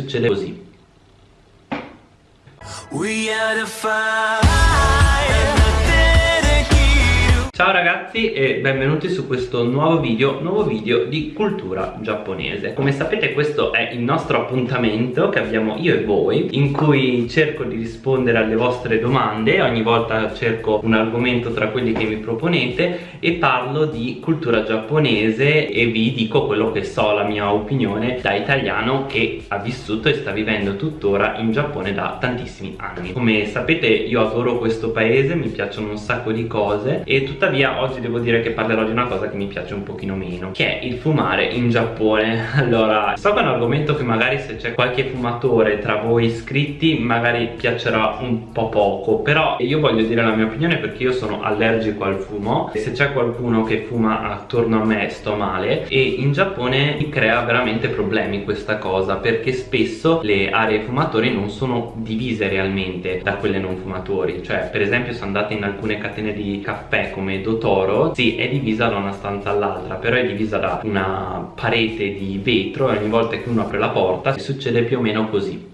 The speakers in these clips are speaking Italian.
succede così We are the Ciao ragazzi e benvenuti su questo nuovo video, nuovo video di cultura giapponese. Come sapete questo è il nostro appuntamento che abbiamo io e voi In cui cerco di rispondere alle vostre domande Ogni volta cerco un argomento tra quelli che mi proponete E parlo di cultura giapponese e vi dico quello che so, la mia opinione Da italiano che ha vissuto e sta vivendo tuttora in Giappone da tantissimi anni. Come sapete io adoro questo paese, mi piacciono un sacco di cose E tuttavia tuttavia oggi devo dire che parlerò di una cosa che mi piace un pochino meno che è il fumare in Giappone. Allora so che è un argomento che magari se c'è qualche fumatore tra voi iscritti magari piacerà un po' poco però io voglio dire la mia opinione perché io sono allergico al fumo. E se c'è qualcuno che fuma attorno a me sto male. E in Giappone mi crea veramente problemi questa cosa perché spesso le aree fumatori non sono divise realmente da quelle non fumatori. Cioè per esempio se andate in alcune catene di caffè come Dotoro sì è divisa da una stanza all'altra però è divisa da una parete di vetro e ogni volta che uno apre la porta succede più o meno così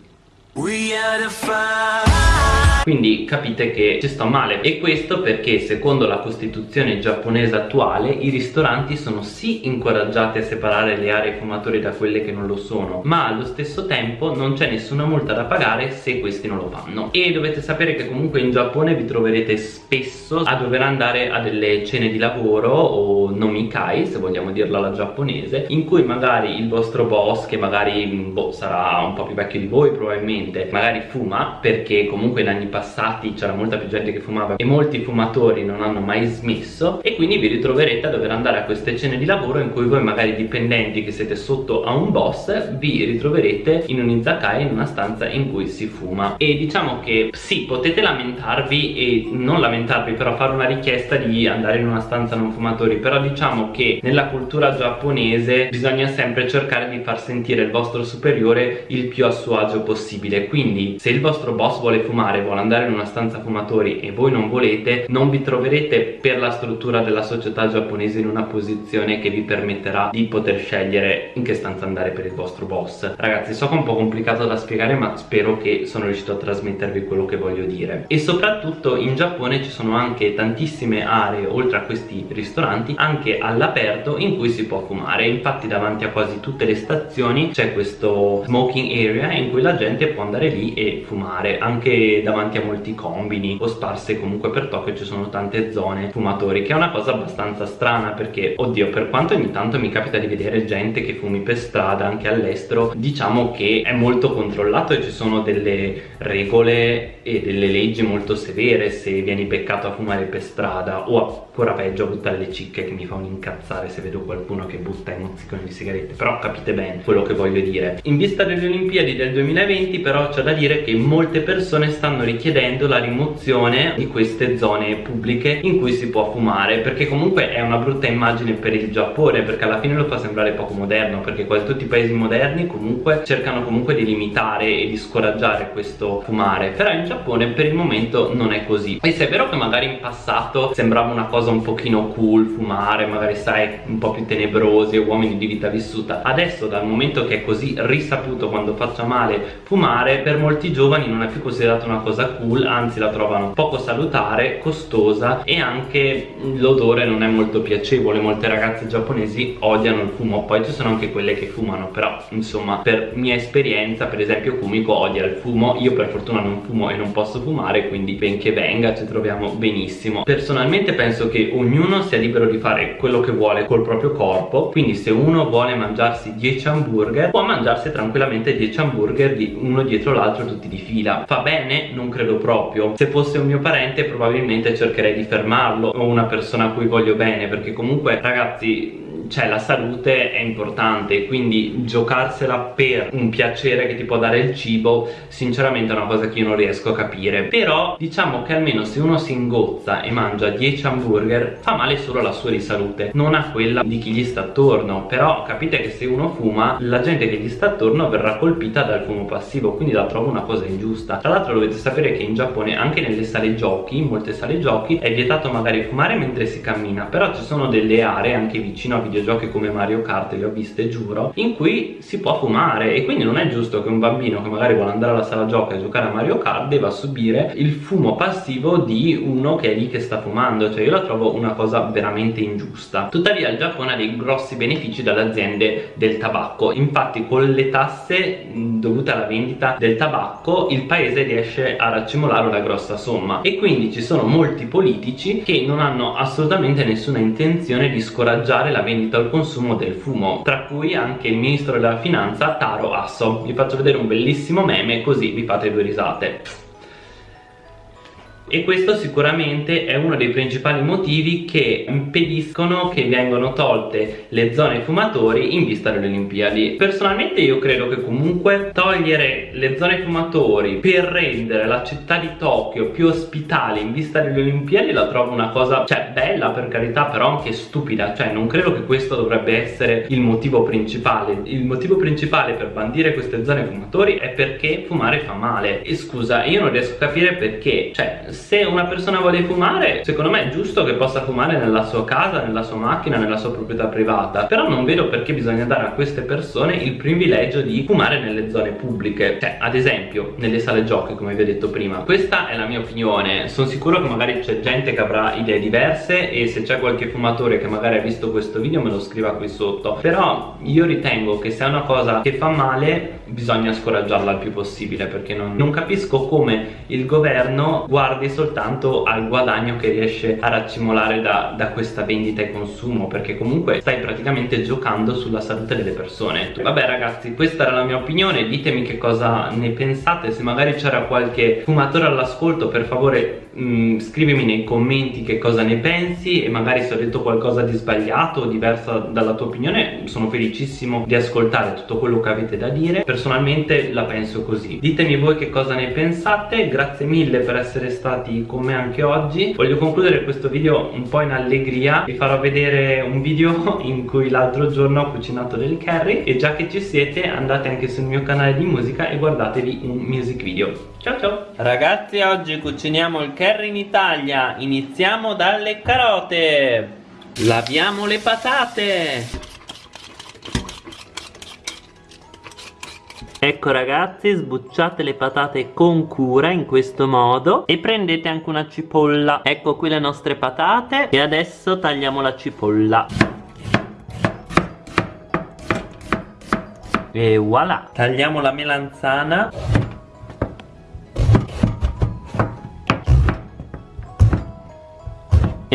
quindi capite che ci sto male. E questo perché secondo la costituzione giapponese attuale i ristoranti sono sì incoraggiati a separare le aree fumatori da quelle che non lo sono ma allo stesso tempo non c'è nessuna multa da pagare se questi non lo fanno. E dovete sapere che comunque in Giappone vi troverete spesso a dover andare a delle cene di lavoro o nomikai se vogliamo dirla alla giapponese in cui magari il vostro boss che magari boh, sarà un po' più vecchio di voi probabilmente magari fuma perché comunque in anni passati c'era molta più gente che fumava e molti fumatori non hanno mai smesso e quindi vi ritroverete a dover andare a queste cene di lavoro in cui voi magari dipendenti che siete sotto a un boss vi ritroverete in un izakaya in una stanza in cui si fuma. E diciamo che sì potete lamentarvi e non lamentarvi però fare una richiesta di andare in una stanza non fumatori però diciamo che nella cultura giapponese bisogna sempre cercare di far sentire il vostro superiore il più a suo agio possibile. Quindi se il vostro boss vuole fumare vuole andare in una stanza fumatori e voi non volete non vi troverete per la struttura della società giapponese in una posizione che vi permetterà di poter scegliere in che stanza andare per il vostro boss. Ragazzi so che è un po' complicato da spiegare ma spero che sono riuscito a trasmettervi quello che voglio dire. E soprattutto in Giappone ci sono anche tantissime aree oltre a questi ristoranti anche all'aperto in cui si può fumare. Infatti davanti a quasi tutte le stazioni c'è questo smoking area in cui la gente può andare lì e fumare. Anche davanti davanti a molti combini o sparse comunque per Tokyo ci sono tante zone fumatori che è una cosa abbastanza strana perché oddio per quanto ogni tanto mi capita di vedere gente che fumi per strada anche all'estero diciamo che è molto controllato e ci sono delle regole e delle leggi molto severe se vieni beccato a fumare per strada o ancora peggio buttare le cicche che mi fa un incazzare se vedo qualcuno che butta i mozziconi di sigarette. Però capite bene quello che voglio dire. In vista delle Olimpiadi del 2020 però c'è da dire che molte persone stanno richiedendo chiedendo la rimozione di queste zone pubbliche in cui si può fumare perché comunque è una brutta immagine per il Giappone perché alla fine lo fa sembrare poco moderno perché quasi tutti i paesi moderni comunque cercano comunque di limitare e di scoraggiare questo fumare. Però in Giappone per il momento non è così. E se è vero che magari in passato sembrava una cosa un pochino cool fumare magari sai un po' più tenebrosi uomini di vita vissuta. Adesso dal momento che è così risaputo quando faccia male fumare per molti giovani non è più considerato una cosa cool anzi la trovano poco salutare costosa e anche l'odore non è molto piacevole. Molte ragazze giapponesi odiano il fumo. Poi ci sono anche quelle che fumano però insomma per mia esperienza per esempio Kumiko odia il fumo. Io per fortuna non fumo e non posso fumare quindi benché venga ci troviamo benissimo. Personalmente penso che ognuno sia libero di fare quello che vuole col proprio corpo. Quindi se uno vuole mangiarsi 10 hamburger può mangiarsi tranquillamente 10 hamburger di uno dietro l'altro tutti di fila. Fa bene? non credo proprio. Se fosse un mio parente probabilmente cercherei di fermarlo o una persona a cui voglio bene perché comunque ragazzi cioè la salute è importante quindi giocarsela per un piacere che ti può dare il cibo sinceramente è una cosa che io non riesco a capire. Però diciamo che almeno se uno si ingozza e mangia 10 hamburger fa male solo alla sua di salute non a quella di chi gli sta attorno. Però capite che se uno fuma la gente che gli sta attorno verrà colpita dal fumo passivo quindi la trovo una cosa ingiusta. Tra l'altro dovete sapere che in Giappone anche nelle sale giochi in molte sale giochi è vietato magari fumare mentre si cammina. Però ci sono delle aree anche vicino a videogiochi come Mario Kart li ho viste giuro in cui si può fumare. E quindi non è giusto che un bambino che magari vuole andare alla sala giochi a giocare a Mario Kart debba subire il fumo passivo di uno che è lì che sta fumando. Cioè io la trovo una cosa veramente ingiusta. Tuttavia il Giappone ha dei grossi benefici dalle aziende del tabacco. Infatti con le tasse dovute alla vendita del tabacco il paese riesce a raccimolare una grossa somma. E quindi ci sono molti politici che non hanno assolutamente nessuna intenzione di scoraggiare la vendita o il consumo del fumo tra cui anche il ministro della finanza Taro Asso. Vi faccio vedere un bellissimo meme così vi fate due risate e questo sicuramente è uno dei principali motivi che impediscono che vengano tolte le zone fumatori in vista delle Olimpiadi. Personalmente io credo che comunque togliere le zone fumatori per rendere la città di Tokyo più ospitale in vista delle Olimpiadi la trovo una cosa cioè bella per carità però anche stupida. Cioè non credo che questo dovrebbe essere il motivo principale. Il motivo principale per bandire queste zone fumatori è perché fumare fa male. E scusa io non riesco a capire perché. Cioè se una persona vuole fumare secondo me è giusto che possa fumare nella sua casa, nella sua macchina, nella sua proprietà privata. Però non vedo perché bisogna dare a queste persone il privilegio di fumare nelle zone pubbliche. Cioè ad esempio nelle sale giochi come vi ho detto prima. Questa è la mia opinione. Sono sicuro che magari c'è gente che avrà idee diverse e se c'è qualche fumatore che magari ha visto questo video me lo scriva qui sotto. Però io ritengo che se è una cosa che fa male bisogna scoraggiarla il più possibile perché non, non capisco come il governo guardi guardi soltanto al guadagno che riesce a raccimolare da, da questa vendita e consumo perché comunque stai praticamente giocando sulla salute delle persone. Vabbè ragazzi questa era la mia opinione ditemi che cosa ne pensate se magari c'era qualche fumatore all'ascolto per favore mh, mm, scrivimi nei commenti che cosa ne pensi e magari se ho detto qualcosa di sbagliato o diversa dalla tua opinione sono felicissimo di ascoltare tutto quello che avete da dire. Personalmente la penso così. Ditemi voi che cosa ne pensate. Grazie mille per essere stati con me anche oggi. Voglio concludere questo video un po' in allegria. Vi farò vedere un video in cui l'altro giorno ho cucinato del curry e già che ci siete andate anche sul mio canale di musica e guardatevi un music video. Ciao ciao! Ragazzi oggi cuciniamo il curry in Italia. Iniziamo dalle carote. Laviamo le patate. Ecco ragazzi sbucciate le patate con cura in questo modo e prendete anche una cipolla. Ecco qui le nostre patate e adesso tagliamo la cipolla. E voilà. Tagliamo la melanzana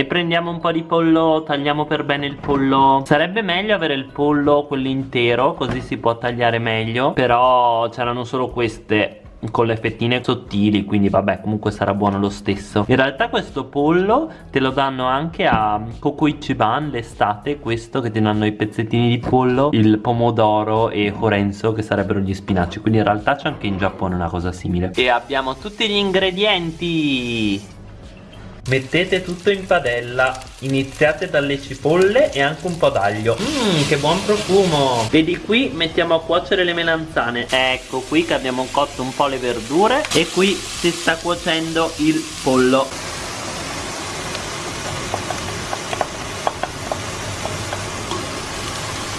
prendiamo un po' di pollo tagliamo per bene il pollo. Sarebbe meglio avere il pollo quello intero così si può tagliare meglio però c'erano solo queste con le fettine sottili quindi vabbè comunque sarà buono lo stesso. In realtà questo pollo te lo danno anche a Kokuichiban l'estate questo che ti danno i pezzettini di pollo il pomodoro e horenzo che sarebbero gli spinaci. Quindi in realtà c'è anche in Giappone una cosa simile. E abbiamo tutti gli ingredienti Mettete tutto in padella Iniziate dalle cipolle e anche un po' d'aglio. Mmm che buon profumo! Vedi qui mettiamo a cuocere le melanzane. Ecco qui che abbiamo cotto un po' le verdure E qui si sta cuocendo il pollo.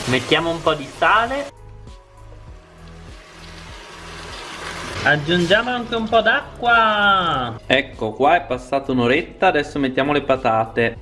Mettiamo un po' di sale Aggiungiamo anche un po' d'acqua. Ecco qua è passata un'oretta Adesso mettiamo le patate.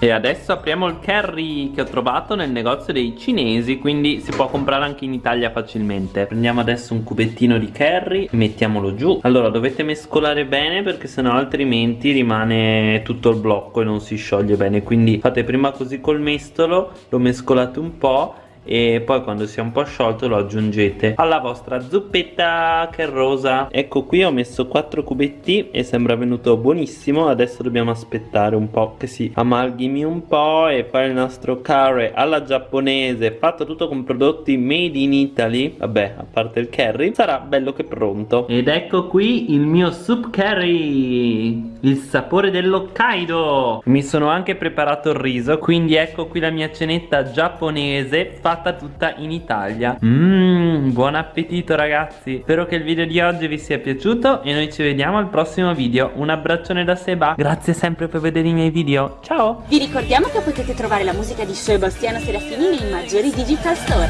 E adesso apriamo il curry che ho trovato nel negozio dei cinesi Quindi si può comprare anche in Italia facilmente. Prendiamo adesso un cubettino di curry mettiamolo giù. Allora dovete mescolare bene perché sennò altrimenti rimane tutto il blocco e non si scioglie bene. Quindi fate prima così col mestolo, lo mescolate un po' e poi quando sia un po' sciolto lo aggiungete alla vostra zuppetta che rosa. Ecco qui ho messo 4 cubetti e sembra venuto buonissimo. Adesso dobbiamo aspettare un po' che si amalgami un po' e fare il nostro curry alla giapponese fatto tutto con prodotti made in Italy. Vabbè a parte il curry sarà bello che pronto. Ed ecco qui il mio soup curry il sapore dell'Hokkaido. Mi sono anche preparato il riso quindi ecco qui la mia cenetta giapponese fatta fatta tutta in Italia. Mmm, buon appetito ragazzi. Spero che il video di oggi vi sia piaciuto e noi ci vediamo al prossimo video. Un abbraccione da Seba, grazie sempre per vedere i miei video, ciao! Vi ricordiamo che potete trovare la musica di Sebastiano Serafini nei maggiori digital store.